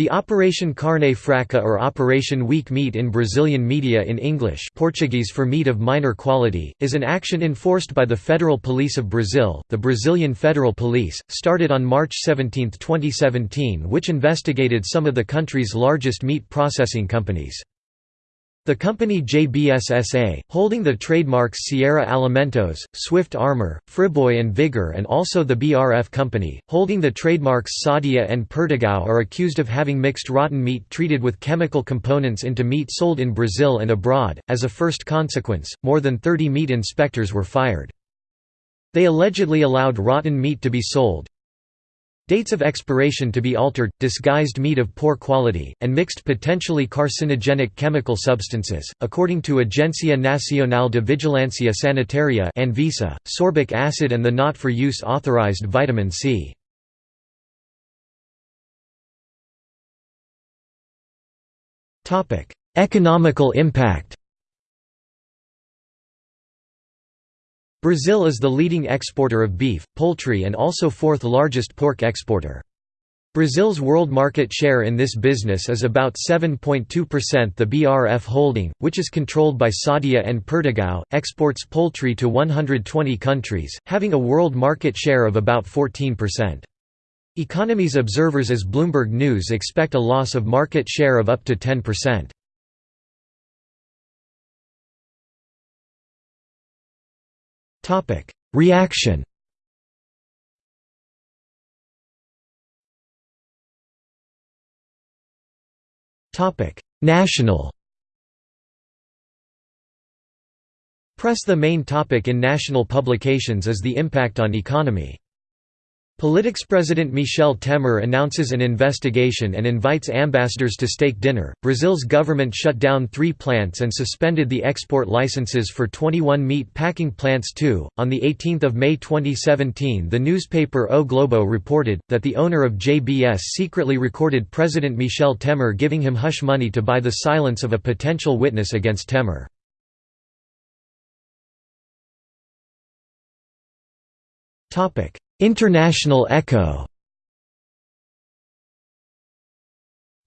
The Operation Carne Fraca or Operation Weak Meat in Brazilian media in English Portuguese for meat of minor quality, is an action enforced by the Federal Police of Brazil, the Brazilian Federal Police, started on March 17, 2017 which investigated some of the country's largest meat processing companies. The company JBS holding the trademarks Seara Alimentos, Swift Armor, Friboi and Vigor and also the BRF company, holding the trademarks Sadia and Perdigão are accused of having mixed rotten meat treated with chemical components into meat sold in Brazil and abroad. As a first consequence, more than 30 meat inspectors were fired. They allegedly allowed rotten meat to be sold, Dates of expiration to be altered, disguised meat of poor quality, and mixed potentially carcinogenic chemical substances. According to Agência Nacional de Vigilância Sanitária (Anvisa), sorbic acid and the not for use authorized vitamin C. Topic: Economical impact. Brazil is the leading exporter of beef, poultry and also fourth largest pork exporter. Brazil's world market share in this business is about 7.2% The BRF holding, which is controlled by Sadia and Perdigão, exports poultry to 120 countries, having a world market share of about 14%. Economies observers as Bloomberg News expect a loss of market share of up to 10%. Reaction Topic: National Press The main topic in national publications is the impact on economy. Politics President Michel Temer announces an investigation and invites ambassadors to steak dinner. Brazil's government shut down three plants and suspended the export licenses for 21 meat packing plants too. On the 18th of May 2017, the newspaper O Globo reported that the owner of JBS secretly recorded President Michel Temer giving him hush money to buy the silence of a potential witness against Temer. Topic: International echo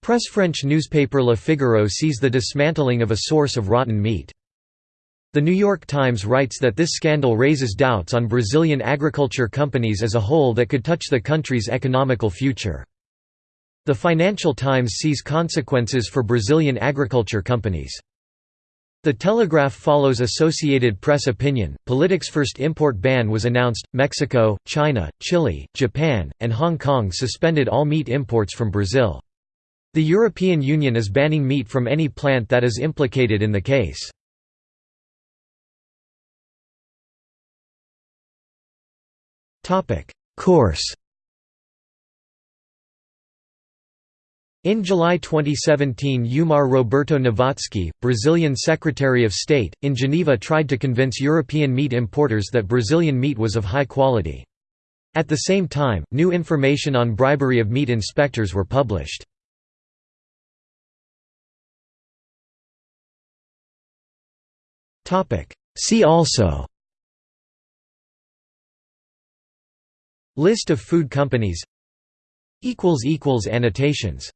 Press French newspaper Le Figaro sees the dismantling of a source of rotten meat. The New York Times writes that this scandal raises doubts on Brazilian agriculture companies as a whole that could touch the country's economical future. The Financial Times sees consequences for Brazilian agriculture companies. The Telegraph follows Associated Press opinion. Politics' first import ban was announced. Mexico, China, Chile, Japan, and Hong Kong suspended all meat imports from Brazil. The European Union is banning meat from any plant that is implicated in the case. Course In July 2017 Eumar Roberto Novacki, Brazilian Secretary of State, in Geneva tried to convince European meat importers that Brazilian meat was of high quality. At the same time, new information on bribery of meat inspectors were published. See also List of food companies Annotations